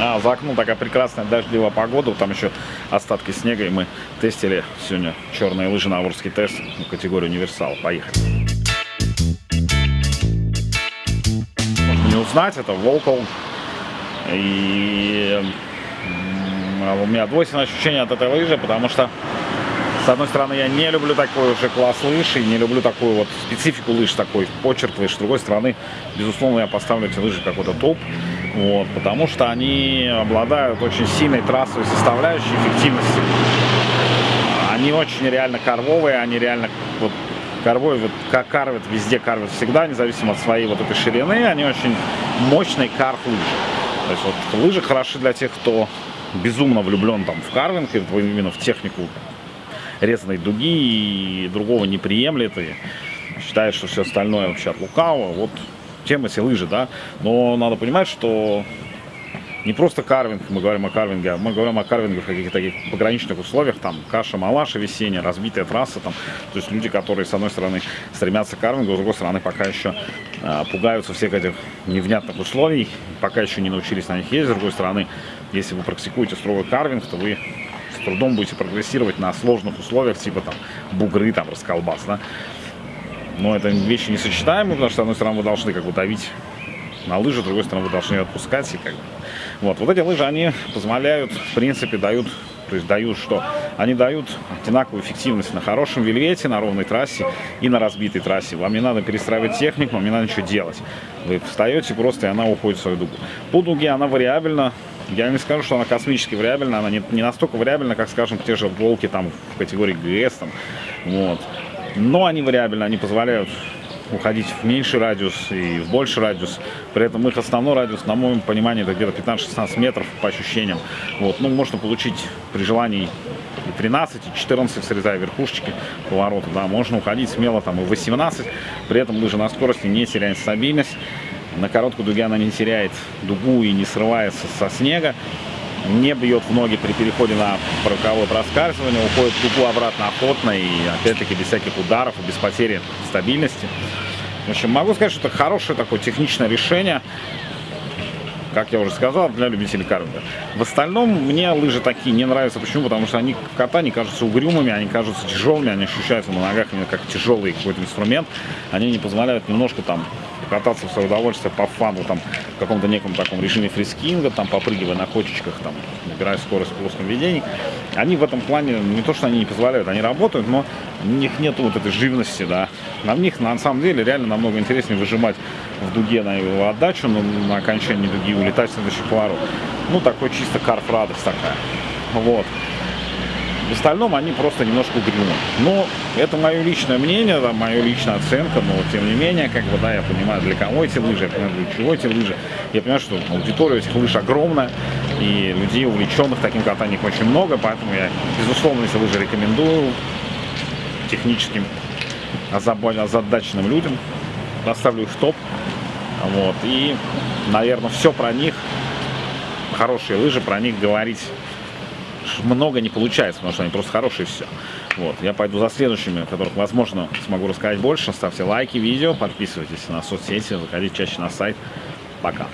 А, за окном такая прекрасная дождливая погода, там еще остатки снега, и мы тестили сегодня черные лыжи на Орский тест в категории универсал. Поехали. Можно не узнать, это Волкол. И у меня двойственное ощущение от этой лыжи, потому что с одной стороны, я не люблю такой уже класс лыж и не люблю такую вот специфику лыж, такой почерк лыж. С другой стороны, безусловно, я поставлю эти лыжи какой-то топ, вот, потому что они обладают очень сильной трассовой составляющей эффективности. Они очень реально карвовые, они реально вот карвой, вот как карвят, везде карвят всегда, независимо от своей вот этой ширины, они очень мощный карв лыжи. То есть вот лыжи хороши для тех, кто безумно влюблен там в карвинг, именно в технику резаной дуги и другого не приемлет и считает, что все остальное вообще от лукавого. Вот тема эти лыжи, да. Но надо понимать, что не просто карвинг, мы говорим о карвинге, а мы говорим о карвинге в каких-то таких пограничных условиях, там каша, малаша весенняя, разбитая трасса, там, то есть люди, которые с одной стороны стремятся к карвингу, с другой стороны пока еще э, пугаются всех этих невнятных условий, пока еще не научились на них ездить, с другой стороны, если вы практикуете строгий карвинг, то вы с трудом будете прогрессировать на сложных условиях, типа там бугры, там расколбас, да. Но это вещи несочетаемые, потому что, с одной стороны, вы должны как бы давить на лыжи, с другой стороны, вы должны ее отпускать. И как бы. вот. вот эти лыжи, они позволяют, в принципе, дают, то есть дают что? Они дают одинаковую эффективность на хорошем вельвете, на ровной трассе и на разбитой трассе. Вам не надо перестраивать технику, вам не надо ничего делать. Вы встаете просто, и она уходит в свою дугу. По дуге она вариабельна, я не скажу, что она космически вариабельна, она не, не настолько вариабельна, как, скажем, те же волки там в категории ГС. Там, вот. Но они вариабельны, они позволяют уходить в меньший радиус и в больший радиус. При этом их основной радиус, на моем понимании, это где-то 15-16 метров по ощущениям. Вот. Ну, можно получить при желании и 13, и 14, срезая верхушечки поворота. Да. Можно уходить смело там и 18, при этом лыжа на скорости не теряет стабильность. На короткой дуге она не теряет дугу и не срывается со снега. Не бьет в ноги при переходе на роковое проскальзывание, уходит в дугу обратно охотно и опять-таки без всяких ударов и без потери стабильности. В общем, могу сказать, что это хорошее такое техничное решение как я уже сказал, для любителей карвинга. В остальном мне лыжи такие не нравятся. Почему? Потому что они в катании кажутся угрюмыми, они кажутся тяжелыми, они ощущаются на ногах как тяжелый какой-то инструмент. Они не позволяют немножко там кататься в свое удовольствие по фану, там, в каком-то неком таком режиме фрискинга, там, попрыгивая на кочечках, там, набирая скорость в плоском ведении. Они в этом плане, не то, что они не позволяют, они работают, но у них нет вот этой живности, да. На них, на самом деле, реально намного интереснее выжимать в дуге на его отдачу, но на окончании дуги улетать в следующий поворот. Ну, такой чисто карф радость такая. Вот. В остальном они просто немножко угрюмы. Но это мое личное мнение, да, моя личная оценка, но тем не менее, как бы, да, я понимаю, для кого эти лыжи, я понимаю, для чего эти лыжи. Я понимаю, что аудитория этих лыж огромная, и людей, увлеченных таким катанием, очень много, поэтому я, безусловно, эти лыжи рекомендую техническим озадаченным людям. Поставлю их в топ. Вот. И, наверное, все про них, хорошие лыжи, про них говорить много не получается, потому что они просто хорошие все. Вот, я пойду за следующими, которых, возможно, смогу рассказать больше. Ставьте лайки видео, подписывайтесь на соцсети, заходите чаще на сайт. Пока.